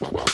Well,